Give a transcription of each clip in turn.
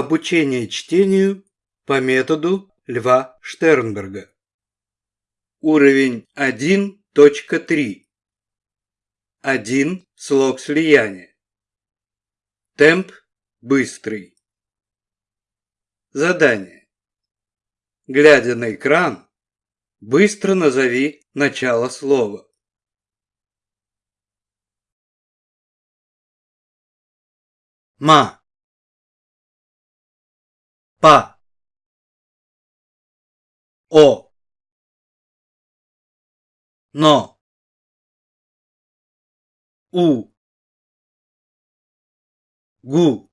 Обучение чтению по методу Льва Штернберга. Уровень 1.3. Один слог слияния. Темп быстрый. Задание. Глядя на экран, быстро назови начало слова. ма па. о. но у гу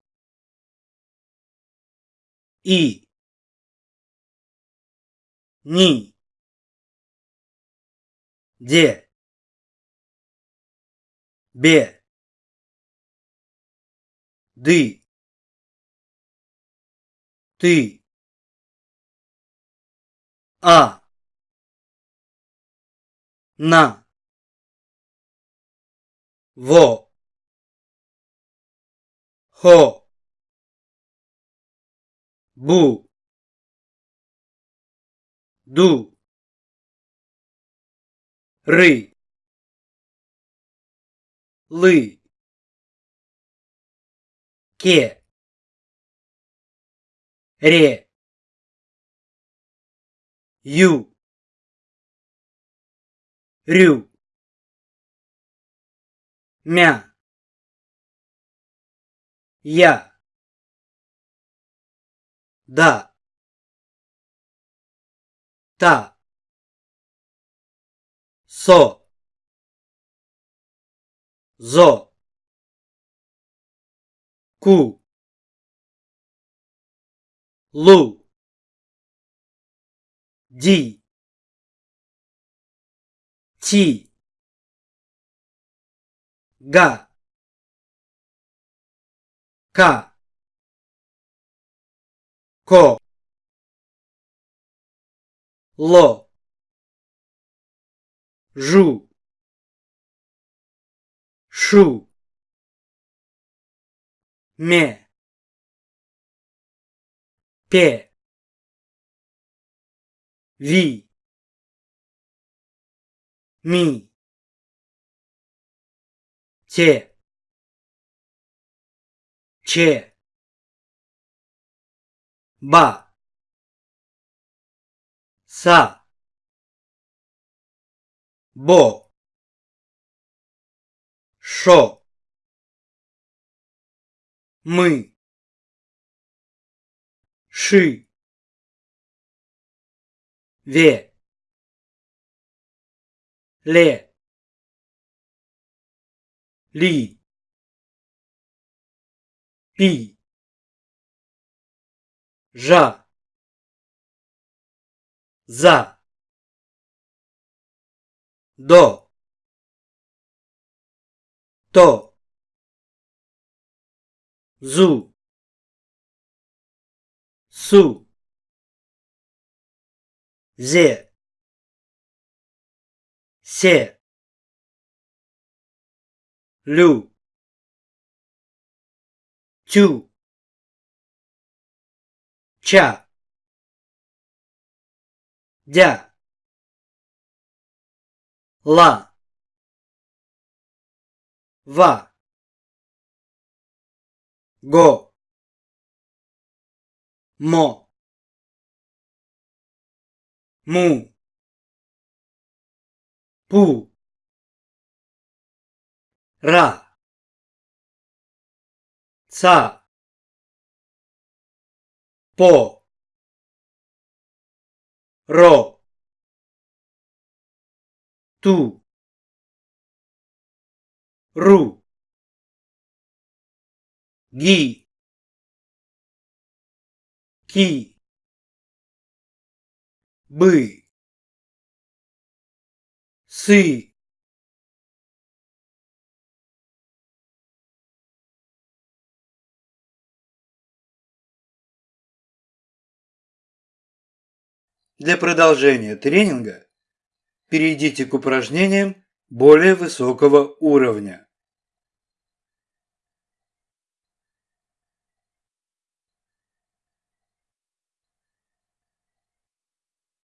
и ни де бе ды ты. А. На. Во. Хо. Бу. Ду. Ры лы. Ке ре. Ю. Рю. Мя. Я. Да. Та. Со. Зо. Ку лу. Ди. Ти. Га. Ка. Ко. Ло. Жу. Шу. Ме пе ви. Ми. Те че ба. Са. Бо. Шо. Мы ши. Ве. Ле. Ли. Пи. Жа. За. До. То. Зу су. Зе. Се. Лю. Тю. Ча. Дя. Ла. Ва. Го 么母不ら擦ぽろとるぎ ки. Бы. Сы. Для продолжения тренинга перейдите к упражнениям более высокого уровня.